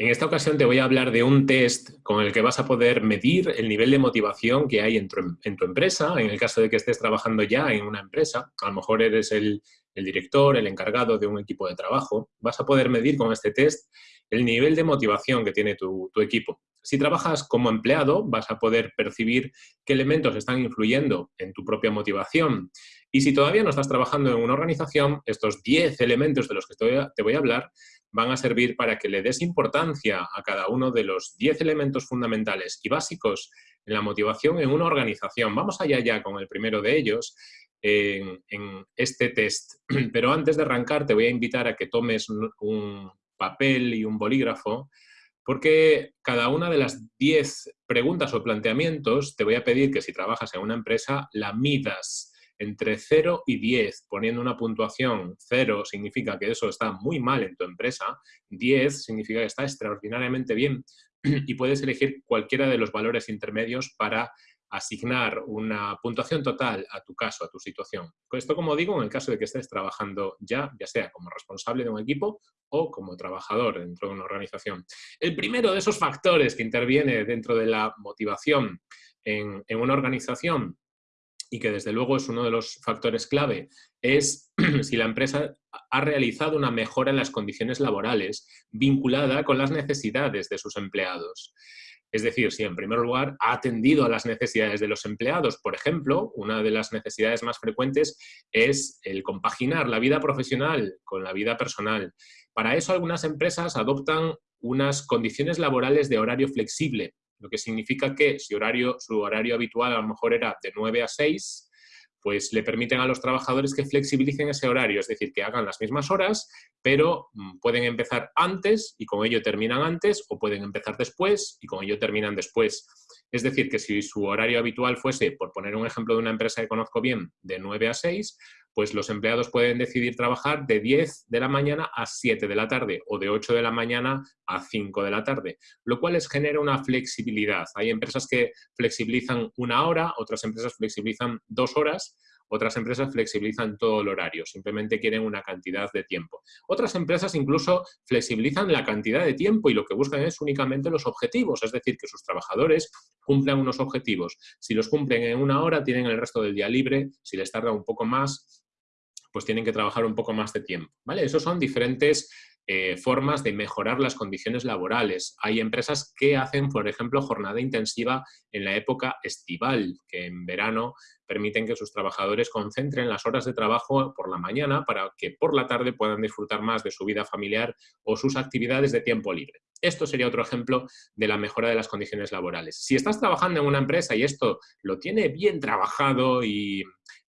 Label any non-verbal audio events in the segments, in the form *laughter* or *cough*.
En esta ocasión te voy a hablar de un test con el que vas a poder medir el nivel de motivación que hay en tu, empresa, en el caso de que estés trabajando ya en una empresa, a lo mejor eres el, director, el encargado de un equipo de trabajo, vas a poder medir con este test el nivel de motivación que tiene tu, tu equipo. Si trabajas como empleado, vas a poder percibir qué elementos están influyendo en tu propia motivación. Y si todavía no estás trabajando en una organización, estos 10 elementos de los que te voy a hablar van a servir para que le des importancia a cada uno de los 10 elementos fundamentales y básicos en la motivación en una organización. Vamos allá ya con el primero de ellos en, este test. *clears throat* Pero antes de arrancar te voy a invitar a que tomes un, papel y un bolígrafo porque cada una de las 10 preguntas o planteamientos te voy a pedir que si trabajas en una empresa la midas entre 0 y 10, poniendo una puntuación 0 significa que eso está muy mal en tu empresa, 10 significa que está extraordinariamente bien y puedes elegir cualquiera de los valores intermedios para asignar una puntuación total a tu caso, a tu situación. Esto, como digo, en el caso de que estés trabajando ya, ya sea como responsable de un equipo o como trabajador dentro de una organización. El primero de esos factores que interviene dentro de la motivación en, en una organización y que desde luego es uno de los factores clave, es *clears throat* si la empresa ha realizado una mejora en las condiciones laborales vinculada con las necesidades de sus empleados. Es decir, si en primer lugar ha atendido a las necesidades de los empleados. Por ejemplo, una de las necesidades más frecuentes es el compaginar la vida profesional con la vida personal. Para eso algunas empresas adoptan unas condiciones laborales de horario flexible, lo que significa que si horario, su horario habitual a lo mejor era de 9 a 6, pues le permiten a los trabajadores que flexibilicen ese horario, es decir, que hagan las mismas horas, pero mm, pueden empezar antes y con ello terminan antes, o pueden empezar después y con ello terminan después. Es decir, que si su horario habitual fuese, por poner un ejemplo de una empresa que conozco bien, de 9 a 6, pues los empleados pueden decidir trabajar de 10 de la mañana a 7 de la tarde o de 8 de la mañana a 5 de la tarde, lo cual les genera una flexibilidad. Hay empresas que flexibilizan una hora, otras empresas flexibilizan dos horas, otras empresas flexibilizan todo el horario, simplemente quieren una cantidad de tiempo. Otras empresas incluso flexibilizan la cantidad de tiempo y lo que buscan es únicamente los objetivos, es decir, que sus trabajadores cumplan unos objetivos. Si los cumplen en una hora, tienen el resto del día libre, si les tarda un poco más, pues tienen que trabajar un poco más de tiempo. ¿vale? Esos son diferentes eh, formas de mejorar las condiciones laborales. Hay empresas que hacen, por ejemplo, jornada intensiva en la época estival, que en verano permiten que sus trabajadores concentren las horas de trabajo por la mañana para que por la tarde puedan disfrutar más de su vida familiar o sus actividades de tiempo libre. Esto sería otro ejemplo de la mejora de las condiciones laborales. Si estás trabajando en una empresa y esto lo tiene bien trabajado y,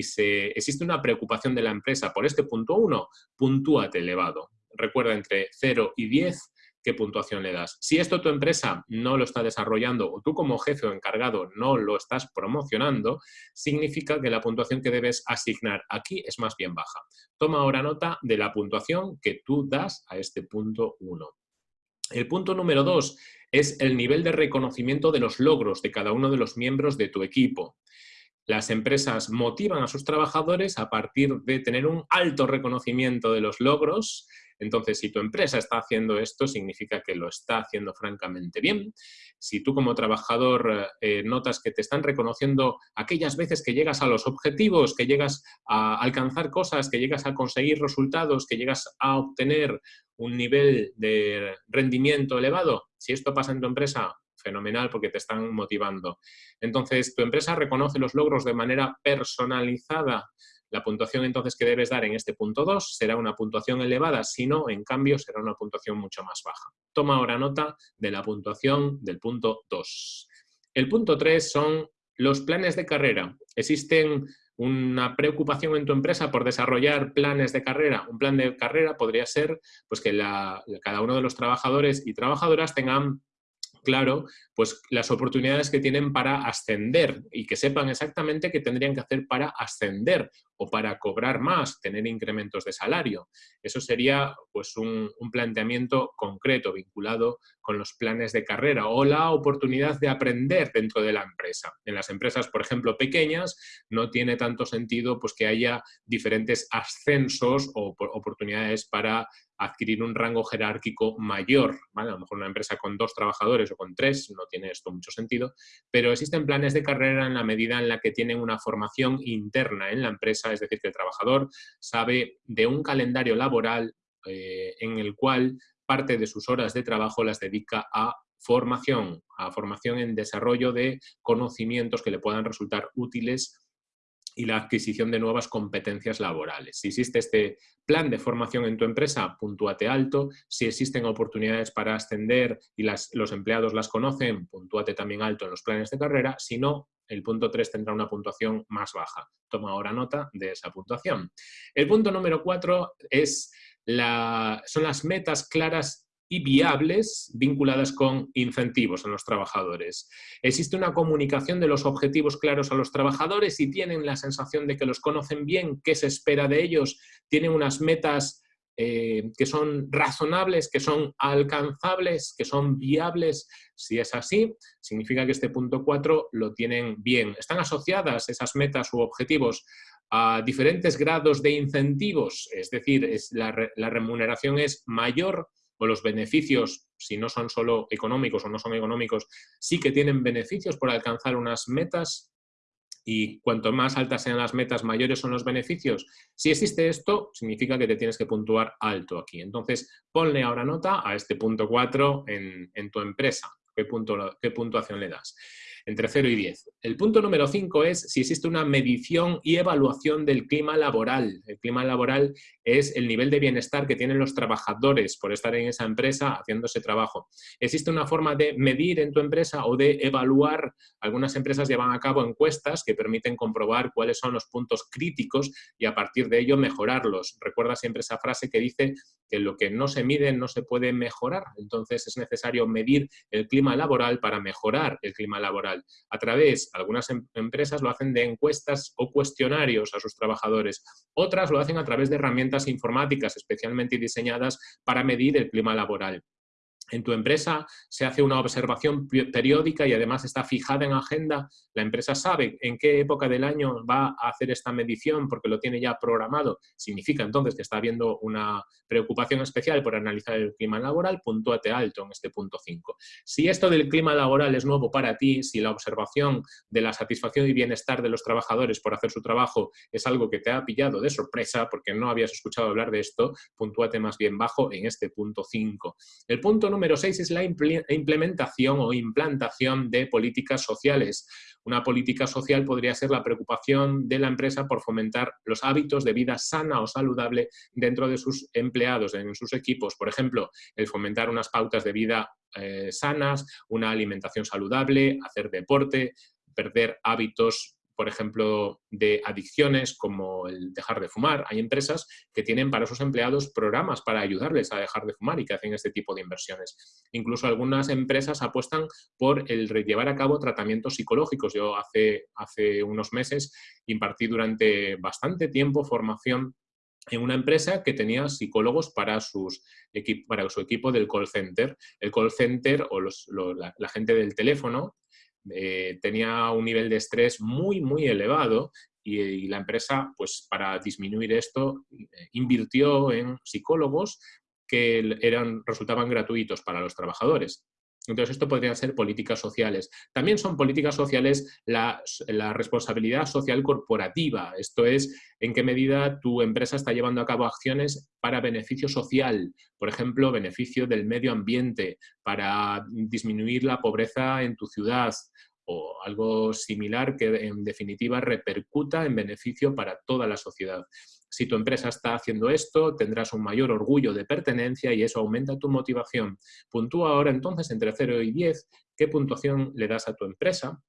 se, existe una preocupación de la empresa por este punto 1, puntúate elevado. Recuerda, entre 0 y 10 qué puntuación le das. Si esto tu empresa no lo está desarrollando o tú como jefe o encargado no lo estás promocionando, significa que la puntuación que debes asignar aquí es más bien baja. Toma ahora nota de la puntuación que tú das a este punto 1. El punto número 2 es el nivel de reconocimiento de los logros de cada uno de los miembros de tu equipo. Las empresas motivan a sus trabajadores a partir de tener un alto reconocimiento de los logros entonces, si tu empresa está haciendo esto, significa que lo está haciendo francamente bien. Si tú como trabajador eh, notas que te están reconociendo aquellas veces que llegas a los objetivos, que llegas a alcanzar cosas, que llegas a conseguir resultados, que llegas a obtener un nivel de rendimiento elevado, si esto pasa en tu empresa, fenomenal porque te están motivando. Entonces, tu empresa reconoce los logros de manera personalizada la puntuación entonces que debes dar en este punto 2 será una puntuación elevada, si no, en cambio, será una puntuación mucho más baja. Toma ahora nota de la puntuación del punto 2. El punto 3 son los planes de carrera. Existen una preocupación en tu empresa por desarrollar planes de carrera. Un plan de carrera podría ser pues, que cada uno de los trabajadores y trabajadoras tengan claro pues las oportunidades que tienen para ascender y que sepan exactamente qué tendrían que hacer para ascender o para cobrar más, tener incrementos de salario. Eso sería pues, un, planteamiento concreto vinculado con los planes de carrera o la oportunidad de aprender dentro de la empresa. En las empresas, por ejemplo, pequeñas, no tiene tanto sentido pues, que haya diferentes ascensos o oportunidades para adquirir un rango jerárquico mayor. A lo mejor una empresa con dos trabajadores o con tres no tiene esto mucho sentido, pero existen planes de carrera en la medida en la que tienen una formación interna en la empresa, es decir, que el trabajador sabe de un calendario laboral eh, en el cual parte de sus horas de trabajo las dedica a formación, a formación en desarrollo de conocimientos que le puedan resultar útiles y la adquisición de nuevas competencias laborales. Si existe este plan de formación en tu empresa, puntúate alto. Si existen oportunidades para ascender y los empleados las conocen, puntúate también alto en los planes de carrera. Si no, el punto 3 tendrá una puntuación más baja. Toma ahora nota de esa puntuación. El punto número 4 es la, son las metas claras y viables vinculadas con incentivos a los trabajadores. Existe una comunicación de los objetivos claros a los trabajadores y tienen la sensación de que los conocen bien, qué se espera de ellos, tienen unas metas eh, que son razonables, que son alcanzables, que son viables. Si es así, significa que este punto 4 lo tienen bien. Están asociadas esas metas u objetivos a diferentes grados de incentivos, es decir, es la, la remuneración es mayor o los beneficios, si no son solo económicos o no son económicos, sí que tienen beneficios por alcanzar unas metas y cuanto más altas sean las metas, mayores son los beneficios. Si existe esto, significa que te tienes que puntuar alto aquí. Entonces, ponle ahora nota a este punto 4 en, en tu empresa. ¿Qué, punto, ¿Qué puntuación le das? Entre 0 y 10. El punto número 5 es si existe una medición y evaluación del clima laboral. El clima laboral es el nivel de bienestar que tienen los trabajadores por estar en esa empresa haciendo ese trabajo. ¿Existe una forma de medir en tu empresa o de evaluar? Algunas empresas llevan a cabo encuestas que permiten comprobar cuáles son los puntos críticos y a partir de ello mejorarlos. Recuerda siempre esa frase que dice que lo que no se mide no se puede mejorar. Entonces es necesario medir el clima laboral para mejorar el clima laboral. A través, algunas em-, empresas lo hacen de encuestas o cuestionarios a sus trabajadores. Otras lo hacen a través de herramientas informáticas especialmente diseñadas para medir el clima laboral en tu empresa se hace una observación periódica y además está fijada en agenda, la empresa sabe en qué época del año va a hacer esta medición porque lo tiene ya programado, significa entonces que está habiendo una preocupación especial por analizar el clima laboral, puntúate alto en este punto 5. Si esto del clima laboral es nuevo para ti, si la observación de la satisfacción y bienestar de los trabajadores por hacer su trabajo es algo que te ha pillado de sorpresa porque no habías escuchado hablar de esto, puntúate más bien bajo en este punto 5. El punto número 6 es la implementación o implantación de políticas sociales. Una política social podría ser la preocupación de la empresa por fomentar los hábitos de vida sana o saludable dentro de sus empleados, en sus equipos. Por ejemplo, el fomentar unas pautas de vida eh, sanas, una alimentación saludable, hacer deporte, perder hábitos por ejemplo, de adicciones como el dejar de fumar. Hay empresas que tienen para sus empleados programas para ayudarles a dejar de fumar y que hacen este tipo de inversiones. Incluso algunas empresas apuestan por el llevar a cabo tratamientos psicológicos. Yo hace, hace unos meses impartí durante bastante tiempo formación en una empresa que tenía psicólogos para, sus para su equipo del call center. El call center o la gente del teléfono eh, tenía un nivel de estrés muy, muy elevado y, la empresa, pues para disminuir esto, eh, invirtió en psicólogos que eran, resultaban gratuitos para los trabajadores. Entonces, esto podrían ser políticas sociales. También son políticas sociales la, responsabilidad social corporativa. Esto es, en qué medida tu empresa está llevando a cabo acciones para beneficio social. Por ejemplo, beneficio del medio ambiente, para disminuir la pobreza en tu ciudad o algo similar que en definitiva repercuta en beneficio para toda la sociedad. Si tu empresa está haciendo esto, tendrás un mayor orgullo de pertenencia y eso aumenta tu motivación. Puntúa ahora entonces entre 0 y 10 qué puntuación le das a tu empresa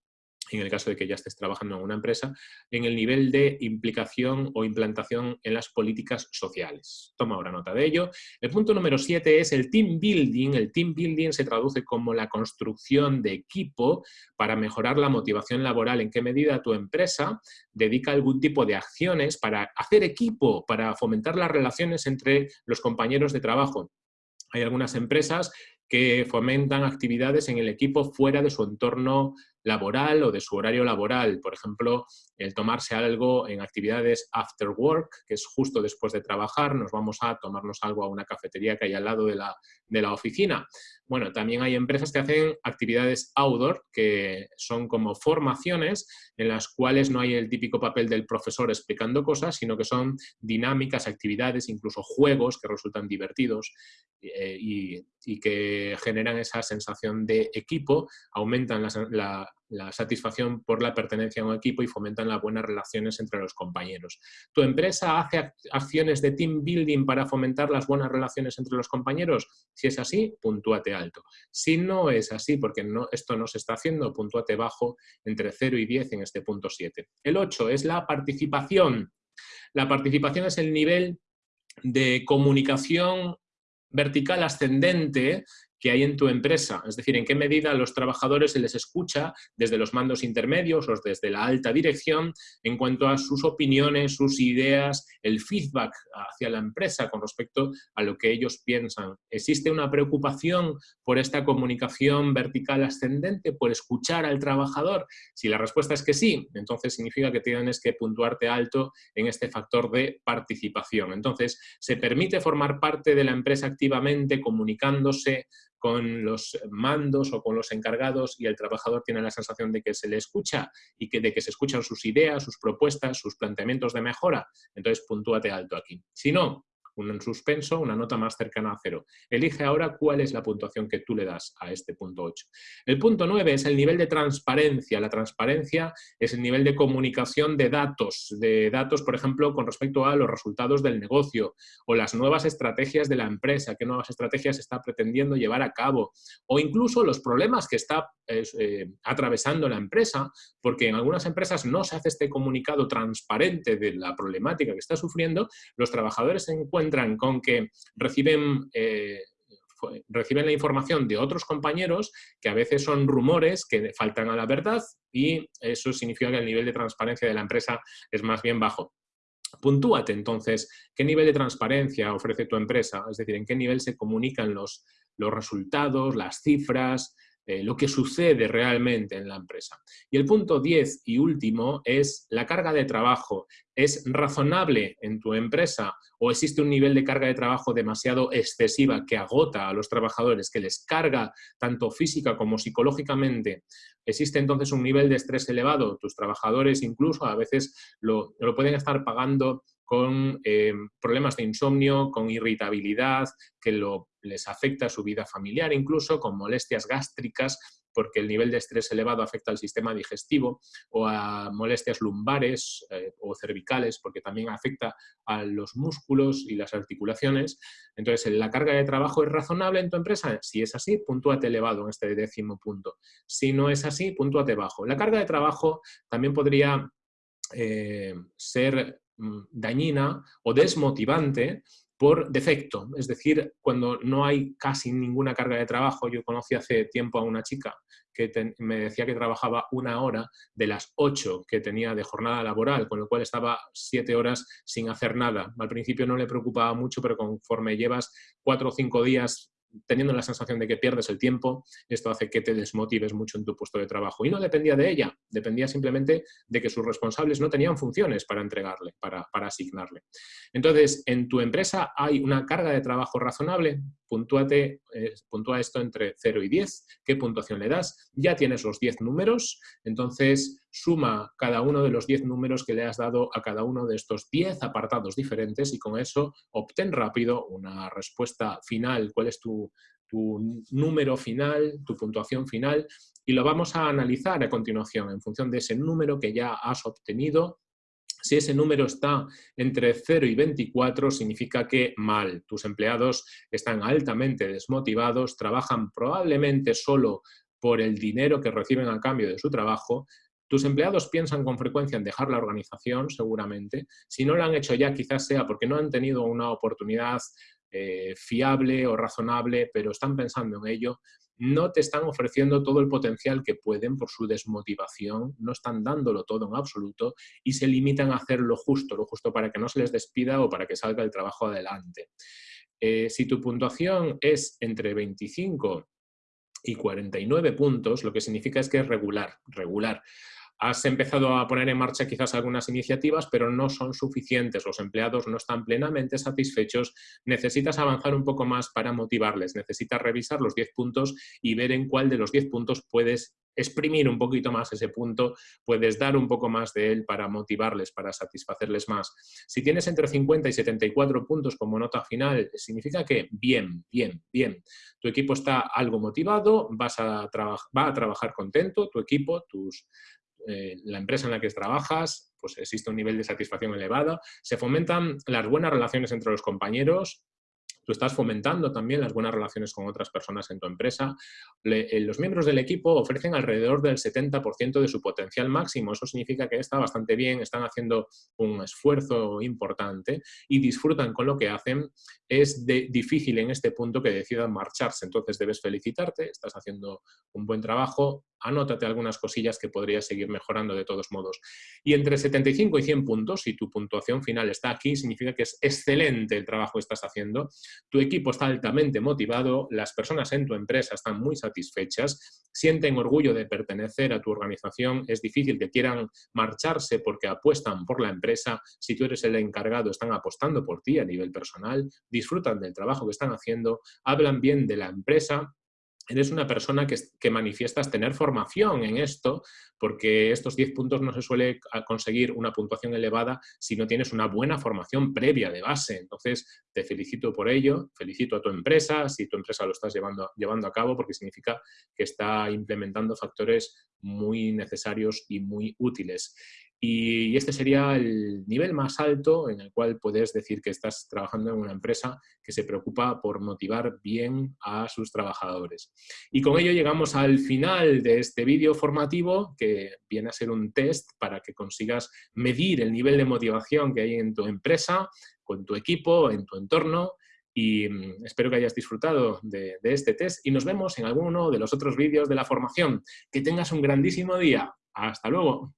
en el caso de que ya estés trabajando en una empresa, en el nivel de implicación o implantación en las políticas sociales. Toma ahora nota de ello. El punto número siete es el team building. El team building se traduce como la construcción de equipo para mejorar la motivación laboral. ¿En qué medida tu empresa dedica algún tipo de acciones para hacer equipo, para fomentar las relaciones entre los compañeros de trabajo? Hay algunas empresas que fomentan actividades en el equipo fuera de su entorno laboral o de su horario laboral. Por ejemplo, el tomarse algo en actividades after work, que es justo después de trabajar, nos vamos a tomarnos algo a una cafetería que hay al lado de la, de la oficina. Bueno, también hay empresas que hacen actividades outdoor, que son como formaciones en las cuales no hay el típico papel del profesor explicando cosas, sino que son dinámicas, actividades, incluso juegos que resultan divertidos eh, y, que generan esa sensación de equipo, aumentan la, satisfacción por la pertenencia a un equipo y fomentan las buenas relaciones entre los compañeros. ¿Tu empresa hace acciones de team building para fomentar las buenas relaciones entre los compañeros? Si es así, puntúate alto. Si no es así, porque esto no se está haciendo, puntúate bajo entre 0 y 10 en este punto 7. El 8 es la participación. La participación es el nivel de comunicación vertical ascendente que hay en tu empresa, es decir, en qué medida a los trabajadores se les escucha desde los mandos intermedios o desde la alta dirección en cuanto a sus opiniones, sus ideas, el feedback hacia la empresa con respecto a lo que ellos piensan. ¿Existe una preocupación por esta comunicación vertical ascendente, por escuchar al trabajador? Si la respuesta es que sí, entonces significa que tienes que puntuarte alto en este factor de participación. Entonces, se permite formar parte de la empresa activamente, comunicándose, con los mandos o con los encargados y el trabajador tiene la sensación de que se le escucha y que, de que se escuchan sus ideas, sus propuestas, sus planteamientos de mejora, entonces puntúate alto aquí. Si no, un suspenso, una nota más cercana a cero. Elige ahora cuál es la puntuación que tú le das a este punto 8. El punto 9 es el nivel de transparencia. La transparencia es el nivel de comunicación de datos, de datos, por ejemplo, con respecto a los resultados del negocio o las nuevas estrategias de la empresa, qué nuevas estrategias está pretendiendo llevar a cabo o incluso los problemas que está eh, atravesando la empresa, porque en algunas empresas no se hace este comunicado transparente de la problemática que está sufriendo, los trabajadores se encuentran encuentran con que reciben... Eh, reciben la información de otros compañeros que a veces son rumores que faltan a la verdad y eso significa que el nivel de transparencia de la empresa es más bien bajo. Puntúate entonces qué nivel de transparencia ofrece tu empresa, es decir, en qué nivel se comunican los, los resultados, las cifras, eh, lo que sucede realmente en la empresa. Y el punto 10 y último es la carga de trabajo. ¿Es razonable en tu empresa o existe un nivel de carga de trabajo demasiado excesiva que agota a los trabajadores, que les carga tanto física como psicológicamente? ¿Existe entonces un nivel de estrés elevado? Tus trabajadores incluso a veces lo, pueden estar pagando con eh, problemas de insomnio, con irritabilidad, que lo, les afecta su vida familiar, incluso con molestias gástricas, porque el nivel de estrés elevado afecta al sistema digestivo, o a molestias lumbares eh, o cervicales, porque también afecta a los músculos y las articulaciones. Entonces, ¿la carga de trabajo es razonable en tu empresa? Si es así, puntúate elevado en este décimo punto. Si no es así, puntúate bajo. La carga de trabajo también podría eh, ser Mm, dañina o desmotivante por defecto, es decir, cuando no hay casi ninguna carga de trabajo. Yo conocí hace tiempo a una chica que me decía que trabajaba una hora de las ocho que tenía de jornada laboral, con lo cual estaba siete horas sin hacer nada. Al principio no le preocupaba mucho, pero conforme llevas cuatro o cinco días teniendo la sensación de que pierdes el tiempo, esto hace que te desmotives mucho en tu puesto de trabajo. Y no dependía de ella, dependía simplemente de que sus responsables no tenían funciones para entregarle, para, asignarle. Entonces, en tu empresa hay una carga de trabajo razonable, puntúate, eh, puntúa esto entre 0 y 10, ¿qué puntuación le das? Ya tienes los 10 números, entonces suma cada uno de los 10 números que le has dado a cada uno de estos 10 apartados diferentes y con eso obtén rápido una respuesta final, cuál es tu, número final, tu puntuación final, y lo vamos a analizar a continuación en función de ese número que ya has obtenido. Si ese número está entre 0 y 24, significa que mal. Tus empleados están altamente desmotivados, trabajan probablemente solo por el dinero que reciben a cambio de su trabajo Tus empleados piensan con frecuencia en dejar la organización, seguramente. Si no lo han hecho ya, quizás sea porque no han tenido una oportunidad eh, fiable o razonable, pero están pensando en ello no te están ofreciendo todo el potencial que pueden por su desmotivación, no están dándolo todo en absoluto y se limitan a hacer lo justo, lo justo para que no se les despida o para que salga el trabajo adelante. Eh, si tu puntuación es entre 25 y 49 puntos, lo que significa es que es regular, regular. Has empezado a poner en marcha quizás algunas iniciativas, pero no son suficientes. Los empleados no están plenamente satisfechos. Necesitas avanzar un poco más para motivarles. Necesitas revisar los 10 puntos y ver en cuál de los 10 puntos puedes exprimir un poquito más ese punto, puedes dar un poco más de él para motivarles, para satisfacerles más. Si tienes entre 50 y 74 puntos como nota final, significa que bien, bien, bien. Tu equipo está algo motivado, vas a va a trabajar contento, tu equipo, tus, eh, la empresa en la que trabajas, pues existe un nivel de satisfacción elevado, se fomentan las buenas relaciones entre los compañeros, tú estás fomentando también las buenas relaciones con otras personas en tu empresa. Eh, los miembros del equipo ofrecen alrededor del 70% de su potencial máximo. Eso significa que está bastante bien, están haciendo un esfuerzo importante y disfrutan con lo que hacen. Es difícil en este punto que decidan marcharse, entonces debes felicitarte, estás haciendo un buen trabajo, anótate algunas cosillas que podrías seguir mejorando de todos modos. Y entre 75 y 100 puntos, si tu puntuación final está aquí, significa que es excelente el trabajo que estás haciendo, tu equipo está altamente motivado, las personas en tu empresa están muy satisfechas, sienten orgullo de pertenecer a tu organización, es difícil que quieran marcharse porque apuestan por la empresa, si tú eres el encargado están apostando por ti a nivel personal, disfrutan del trabajo que están haciendo, hablan bien de la empresa eres una persona que, manifiestas tener formación en esto, porque estos 10 puntos no se suele conseguir una puntuación elevada si no tienes una buena formación previa de base. Entonces, te felicito por ello, felicito a tu empresa, si tu empresa lo estás llevando, llevando a cabo, porque significa que está implementando factores muy necesarios y muy útiles. Y este sería el nivel más alto en el cual puedes decir que estás trabajando en una empresa que se preocupa por motivar bien a sus trabajadores. Y con ello llegamos al final de este vídeo formativo que viene a ser un test para que consigas medir el nivel de motivación que hay en tu empresa, con tu equipo, en tu entorno y mm, espero que hayas disfrutado de, de, este test y nos vemos en alguno de los otros vídeos de la formación. Que tengas un grandísimo día. ¡Hasta luego!